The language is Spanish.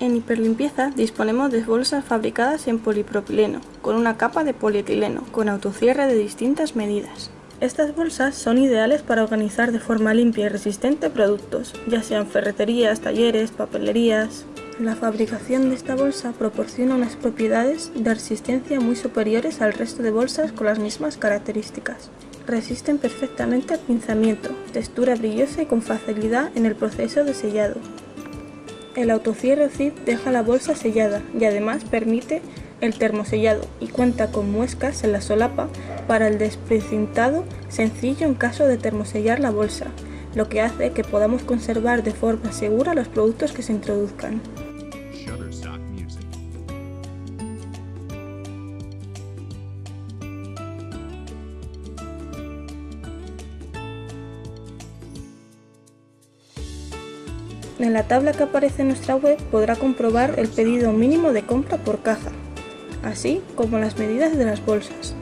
En Hiperlimpieza disponemos de bolsas fabricadas en polipropileno, con una capa de polietileno, con autocierre de distintas medidas. Estas bolsas son ideales para organizar de forma limpia y resistente productos, ya sean ferreterías, talleres, papelerías... La fabricación de esta bolsa proporciona unas propiedades de resistencia muy superiores al resto de bolsas con las mismas características. Resisten perfectamente al pinzamiento, textura brillosa y con facilidad en el proceso de sellado. El autocierre zip deja la bolsa sellada y además permite el termosellado y cuenta con muescas en la solapa para el desprecintado sencillo en caso de termosellar la bolsa, lo que hace que podamos conservar de forma segura los productos que se introduzcan. En la tabla que aparece en nuestra web podrá comprobar el pedido mínimo de compra por caja, así como las medidas de las bolsas.